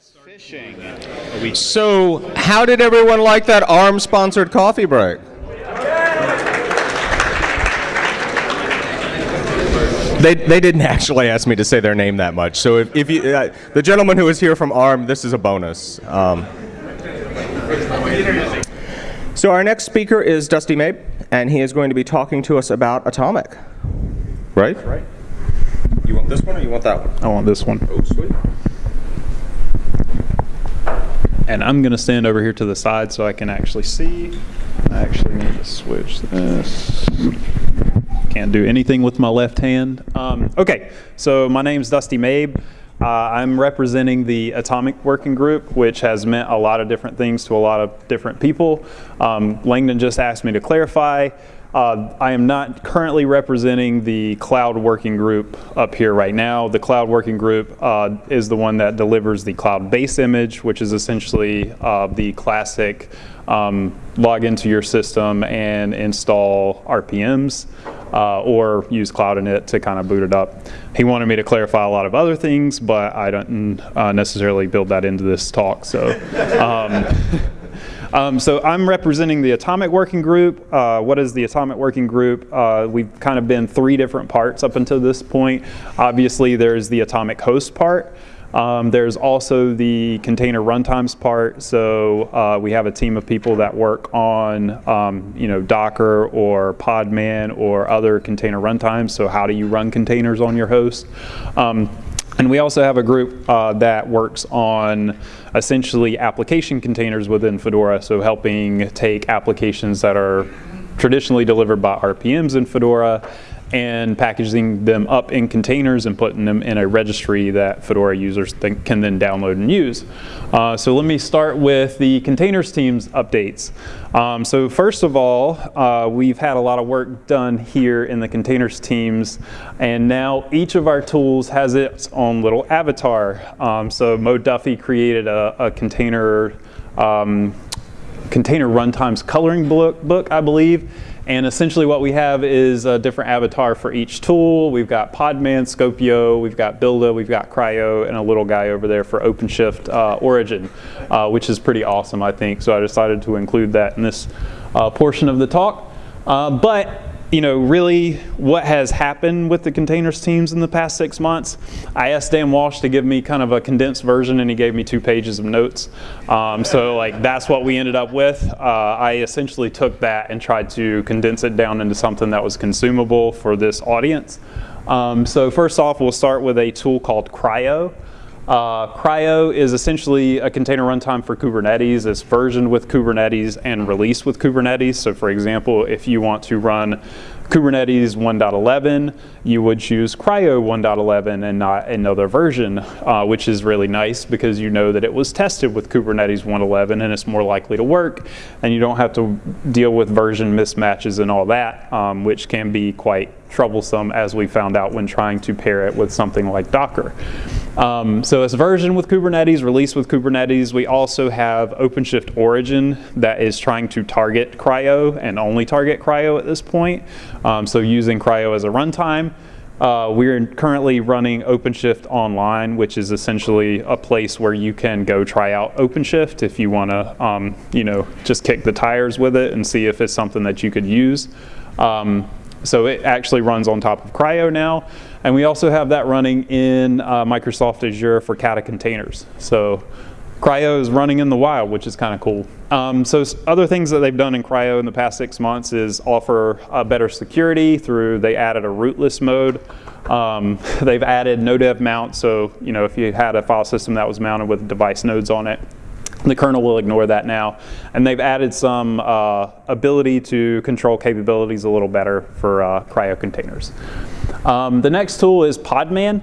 Fishing. So, how did everyone like that ARM-sponsored coffee break? They, they didn't actually ask me to say their name that much. So if, if you, uh, the gentleman who is here from ARM, this is a bonus. Um, so our next speaker is Dusty Mabe, and he is going to be talking to us about Atomic. Right? Right. You want this one or you want that one? I want this one. Oh, sweet. And I'm going to stand over here to the side so I can actually see. I actually need to switch this. Can't do anything with my left hand. Um, okay, so my name's Dusty Mabe. Uh, I'm representing the Atomic Working Group, which has meant a lot of different things to a lot of different people. Um, Langdon just asked me to clarify. Uh, I am not currently representing the cloud working group up here right now. The cloud working group uh, is the one that delivers the cloud base image, which is essentially uh, the classic um, log into your system and install RPMs uh, or use Cloud Init to kind of boot it up. He wanted me to clarify a lot of other things, but I don't uh, necessarily build that into this talk. So. Um, Um, so I'm representing the Atomic Working Group. Uh, what is the Atomic Working Group? Uh, we've kind of been three different parts up until this point. Obviously, there's the Atomic Host part. Um, there's also the container runtimes part. So uh, we have a team of people that work on, um, you know, Docker or Podman or other container runtimes. So how do you run containers on your host? Um, and we also have a group uh, that works on essentially application containers within Fedora, so helping take applications that are traditionally delivered by RPMs in Fedora and packaging them up in containers and putting them in a registry that Fedora users can then download and use. Uh, so let me start with the containers teams updates. Um, so first of all, uh, we've had a lot of work done here in the containers teams, and now each of our tools has its own little avatar. Um, so Mo Duffy created a, a container um, container runtimes coloring book, book, I believe. And essentially what we have is a different avatar for each tool. We've got Podman, Skopeo, we've got Buildah, we've got CRI-O, and a little guy over there for OpenShift uh, Origin, uh, which is pretty awesome, I think. So I decided to include that in this uh, portion of the talk. Uh, but you know, really what has happened with the containers teams in the past six months. I asked Dan Walsh to give me kind of a condensed version and he gave me two pages of notes. Um, so like that's what we ended up with. Uh, I essentially took that and tried to condense it down into something that was consumable for this audience. Um, so first off, we'll start with a tool called CRI-O. Uh, CRI-O is essentially a container runtime for Kubernetes. It's versioned with Kubernetes and released with Kubernetes. So for example, if you want to run Kubernetes 1.11, you would choose CRI-O 1.11 and not another version, uh, which is really nice because you know that it was tested with Kubernetes 1.11 and it's more likely to work and you don't have to deal with version mismatches and all that, um, which can be quite troublesome as we found out when trying to pair it with something like Docker. Um, so it's version with Kubernetes, release with Kubernetes. We also have OpenShift Origin that is trying to target CRI-O and only target CRI-O at this point. Um, so using CRI-O as a runtime. Uh, we're currently running OpenShift online, which is essentially a place where you can go try out OpenShift if you want to, um, you know, just kick the tires with it and see if it's something that you could use. Um, so it actually runs on top of CRI-O now. And we also have that running in uh, Microsoft Azure for Kata containers. So CRI-O is running in the wild, which is kind of cool. Um, so other things that they've done in CRI-O in the past six months is offer better security through, they added a rootless mode. Um, they've added no dev mount, so you know if you had a file system that was mounted with device nodes on it, the kernel will ignore that now. And they've added some uh, ability to control capabilities a little better for uh, CRI-O containers. Um, the next tool is Podman,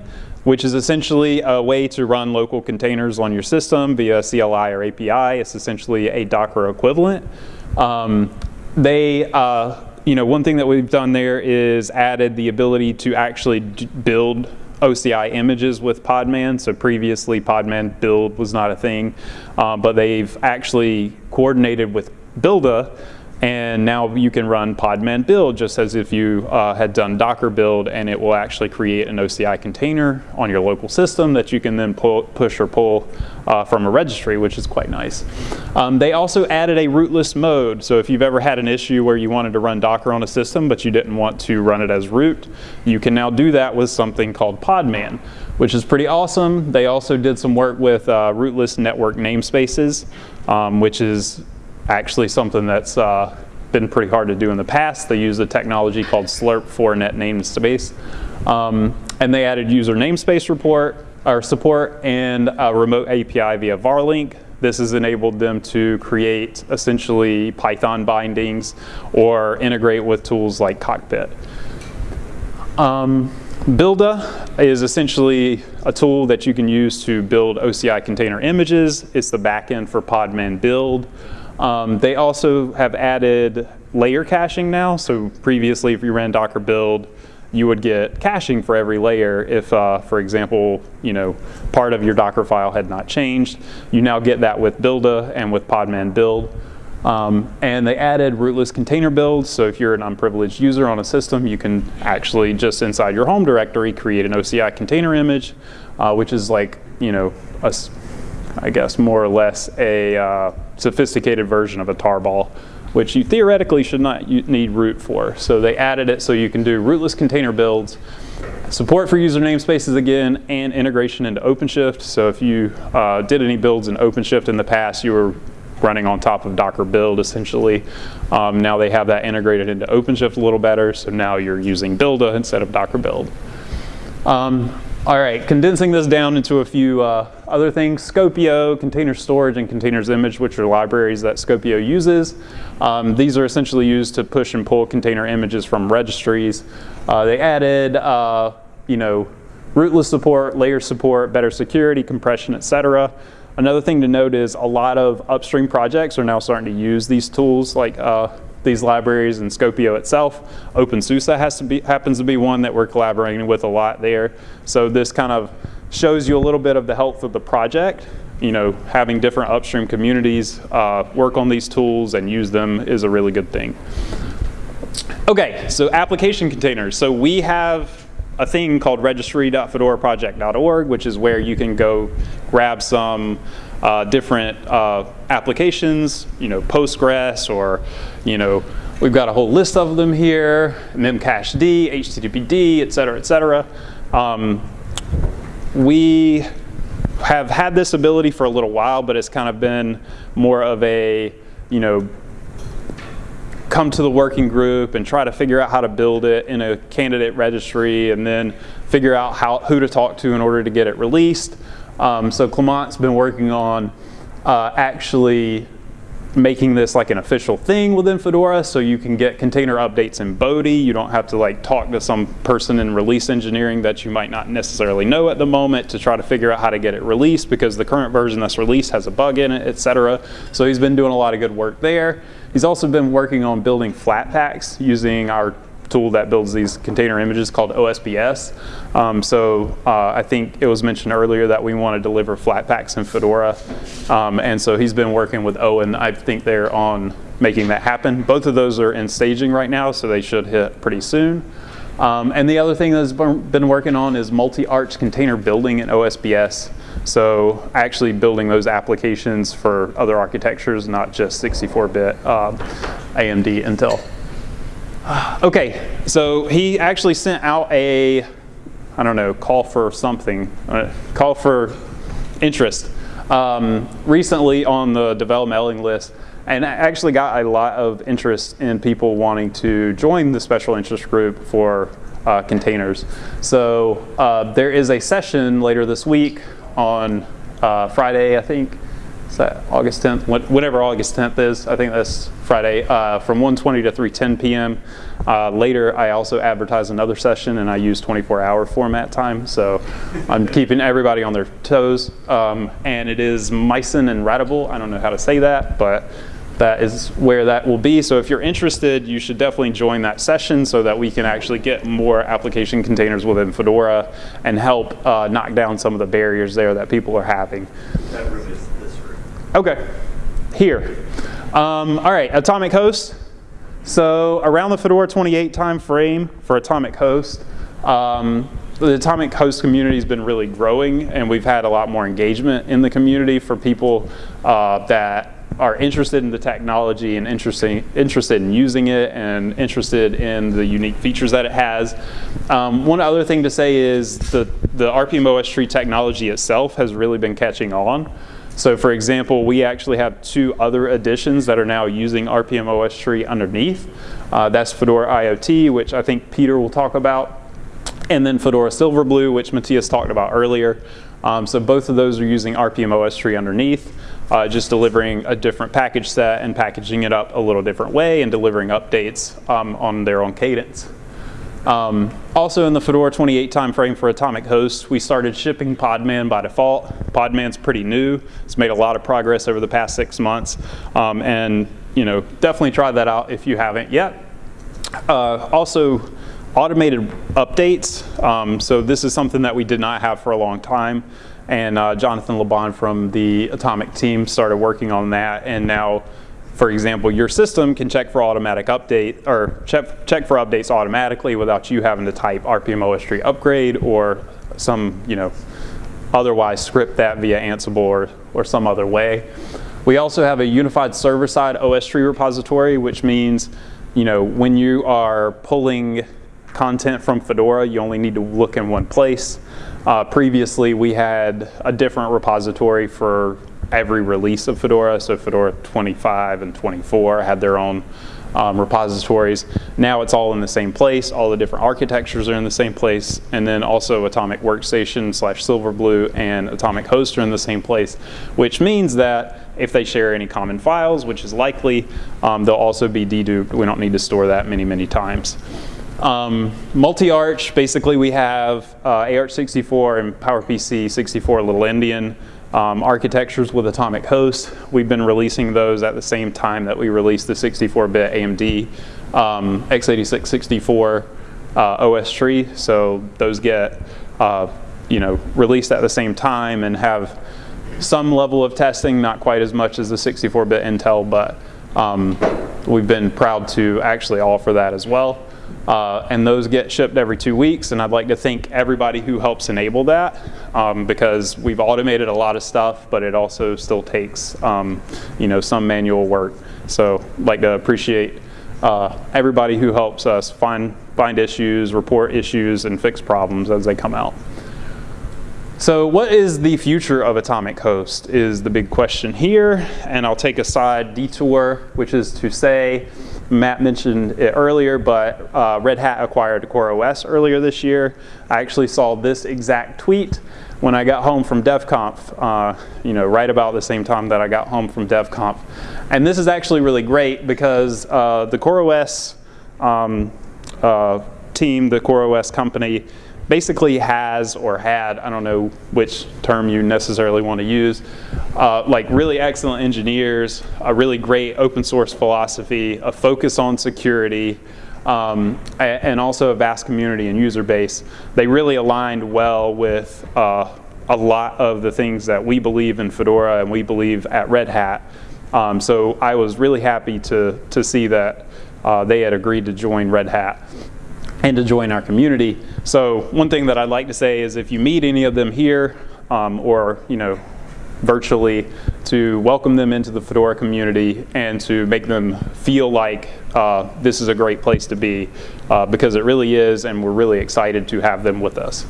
which is essentially a way to run local containers on your system via CLI or API. It's essentially a Docker equivalent. Um, they, uh, you know, one thing that we've done there is added the ability to actually build OCI images with Podman. So previously Podman build was not a thing, um, but they've actually coordinated with Buildah And now you can run podman build just as if you uh, had done Docker build and it will actually create an OCI container on your local system that you can then pull, push or pull uh, from a registry, which is quite nice. Um, they also added a rootless mode. So if you've ever had an issue where you wanted to run Docker on a system but you didn't want to run it as root, you can now do that with something called Podman, which is pretty awesome. They also did some work with uh, rootless network namespaces, um, which is actually something that's uh, been pretty hard to do in the past. They use a technology called slirp for net namespace. Um, and they added user namespace report or support and a remote API via varlink. This has enabled them to create essentially Python bindings or integrate with tools like Cockpit. Um, Buildah is essentially a tool that you can use to build OCI container images. It's the backend for Podman build. Um, they also have added layer caching now. So previously, if you ran Docker build, you would get caching for every layer if, uh, for example, you know, part of your Docker file had not changed. You now get that with Buildah and with Podman build. Um, and they added rootless container builds, so if you're an unprivileged user on a system, you can actually just inside your home directory create an OCI container image, uh, which is like, you know, a, I guess more or less a uh, sophisticated version of a tarball, which you theoretically should not need root for. So they added it so you can do rootless container builds, support for user namespaces again, and integration into OpenShift. So if you uh, did any builds in OpenShift in the past, you were running on top of Docker build essentially. Um, now they have that integrated into OpenShift a little better, so now you're using Buildah instead of Docker build. Um, all right, condensing this down into a few uh, other things, Skopeo, container storage, and containers image, which are libraries that Skopeo uses. Um, these are essentially used to push and pull container images from registries. Uh, they added, uh, you know, rootless support, layer support, better security, compression, etc. Another thing to note is a lot of upstream projects are now starting to use these tools like uh, these libraries and Skopeo itself. OpenSUSE has to be, happens to be one that we're collaborating with a lot there. So this kind of shows you a little bit of the health of the project. You know, having different upstream communities uh, work on these tools and use them is a really good thing. Okay, so application containers. So we have a thing called registry.fedoraproject.org, which is where you can go grab some uh, different uh, applications, you know, Postgres or, you know, we've got a whole list of them here, memcached, HTTPD, et cetera, et cetera. Um, we have had this ability for a little while, but it's kind of been more of a, you know, come to the working group and try to figure out how to build it in a candidate registry and then figure out how, who to talk to in order to get it released. Um, so Clement's been working on uh, actually making this like an official thing within Fedora so you can get container updates in Bodhi. You don't have to like talk to some person in release engineering that you might not necessarily know at the moment to try to figure out how to get it released because the current version that's released has a bug in it, etc. So he's been doing a lot of good work there. He's also been working on building Flatpaks using our tool that builds these container images called OSBS. Um, so uh, I think it was mentioned earlier that we want to deliver Flatpaks in Fedora. Um, and so he's been working with Owen. I think they're on making that happen. Both of those are in staging right now, so they should hit pretty soon. Um, and the other thing that's been working on is multi-arch container building in OSBS. So actually building those applications for other architectures, not just 64-bit uh, AMD Intel. Okay, so he actually sent out a, I don't know, call for something, uh, call for interest um, recently on the develop mailing list and I actually got a lot of interest in people wanting to join the special interest group for uh, containers. So uh, there is a session later this week on uh, Friday, I think, is that August 10th? Whatever August 10th is, I think that's Friday, uh, from 1.20 to 3.10 p.m. Uh, later, I also advertise another session, and I use 24-hour format time, so I'm keeping everybody on their toes. Um, and it is Mycin and Ratable. I don't know how to say that, but that is where that will be. So if you're interested, you should definitely join that session so that we can actually get more application containers within Fedora and help uh, knock down some of the barriers there that people are having. Okay, here. Um, all right, Atomic Host. So around the Fedora 28 time frame for Atomic Host, um, the Atomic Host community has been really growing and we've had a lot more engagement in the community for people uh, that are interested in the technology and interested, interested in using it and interested in the unique features that it has. Um, one other thing to say is the, the RPM OS tree technology itself has really been catching on. So for example, we actually have two other editions that are now using RPM OS tree underneath. Uh, that's Fedora IoT, which I think Peter will talk about, and then Fedora Silverblue, which Matthias talked about earlier. Um, so both of those are using RPM OS tree underneath, uh, just delivering a different package set and packaging it up a little different way and delivering updates um, on their own cadence. Um, also in the Fedora 28 timeframe for Atomic Host, we started shipping Podman by default. Podman's pretty new. It's made a lot of progress over the past six months. Um, and you know, definitely try that out if you haven't yet. Uh, also, automated updates. Um, so this is something that we did not have for a long time. And uh, Jonathan LeBon from the Atomic team started working on that. And now for example, your system can check for automatic update or check, check for updates automatically without you having to type RPM tree upgrade or some, you know, otherwise script that via Ansible or, or some other way. We also have a unified server-side OS tree repository, which means, you know, when you are pulling content from Fedora, you only need to look in one place. Uh, previously, we had a different repository for every release of Fedora. So Fedora 25 and 24 had their own um, repositories. Now it's all in the same place. All the different architectures are in the same place. And then also Atomic Workstation slash Silverblue and Atomic Host are in the same place, which means that if they share any common files, which is likely, um, they'll also be deduped. We don't need to store that many, many times. Um, Multi-arch, basically we have uh, AArch64 and PowerPC 64 Little Endian um, architectures with Atomic Host. We've been releasing those at the same time that we released the 64-bit AMD um, x86 64 uh, OS tree. So those get uh, you know released at the same time and have some level of testing, not quite as much as the 64-bit Intel, but um, we've been proud to actually offer that as well. Uh, and those get shipped every two weeks. And I'd like to thank everybody who helps enable that um, because we've automated a lot of stuff, but it also still takes um, you know some manual work. So I'd like to appreciate uh, everybody who helps us find find issues, report issues, and fix problems as they come out. So what is the future of Atomic Host is the big question here, and I'll take a side detour, which is to say Matt mentioned it earlier, but uh, Red Hat acquired CoreOS earlier this year. I actually saw this exact tweet when I got home from DevConf, uh, you know, right about the same time that I got home from DevConf. And this is actually really great because uh, the CoreOS um, uh, team, the CoreOS company, basically has or had, I don't know which term you necessarily want to use, uh, like really excellent engineers, a really great open source philosophy, a focus on security, um, and also a vast community and user base. They really aligned well with uh, a lot of the things that we believe in Fedora and we believe at Red Hat. Um, so I was really happy to, to see that uh, they had agreed to join Red Hat and to join our community. So one thing that I'd like to say is if you meet any of them here um, or you know virtually to welcome them into the Fedora community and to make them feel like uh, this is a great place to be uh, because it really is and we're really excited to have them with us.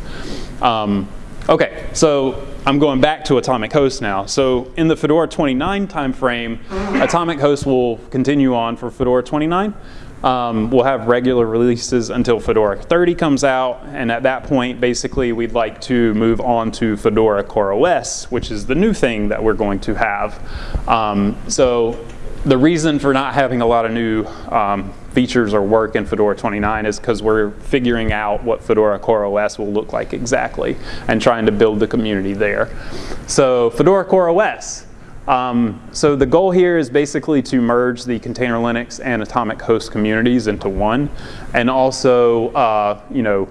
Um, okay, so I'm going back to Atomic Host now. So in the Fedora 29 timeframe, Atomic Host will continue on for Fedora 29. Um, we'll have regular releases until Fedora 30 comes out, and at that point, basically, we'd like to move on to Fedora CoreOS, which is the new thing that we're going to have. Um, so the reason for not having a lot of new um, features or work in Fedora 29 is because we're figuring out what Fedora CoreOS will look like exactly and trying to build the community there. So Fedora CoreOS. Um, so the goal here is basically to merge the container Linux and atomic host communities into one and also, uh, you know,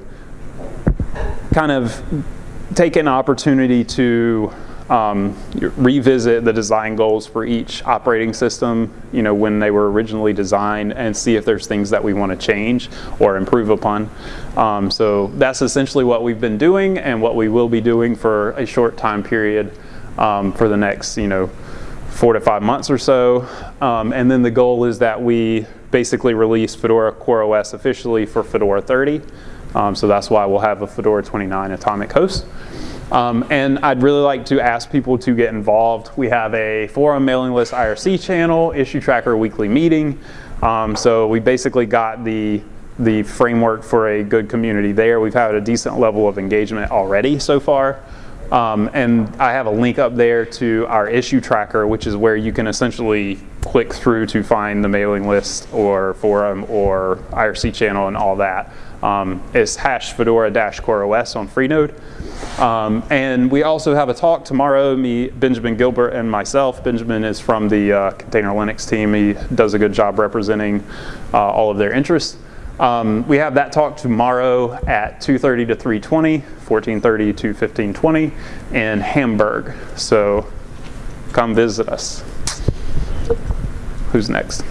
kind of take an opportunity to um, revisit the design goals for each operating system, you know, when they were originally designed and see if there's things that we want to change or improve upon. Um, so that's essentially what we've been doing and what we will be doing for a short time period um, for the next, you know, four to five months or so. Um, and then the goal is that we basically release Fedora CoreOS officially for Fedora 30. Um, so that's why we'll have a Fedora 29 atomic host. Um, and I'd really like to ask people to get involved. We have a forum mailing list IRC channel, issue tracker weekly meeting. Um, so we basically got the the framework for a good community there. We've had a decent level of engagement already so far. Um, and I have a link up there to our issue tracker, which is where you can essentially click through to find the mailing list or forum or IRC channel and all that. Um, it's hash fedora dash CoreOS on Freenode. Um, and we also have a talk tomorrow, me, Benjamin Gilbert, and myself. Benjamin is from the uh, Container Linux team. He does a good job representing uh, all of their interests. Um, we have that talk tomorrow at 2.30 to 3.20, 14.30 to 15.20 in Hamburg. So come visit us. Who's next?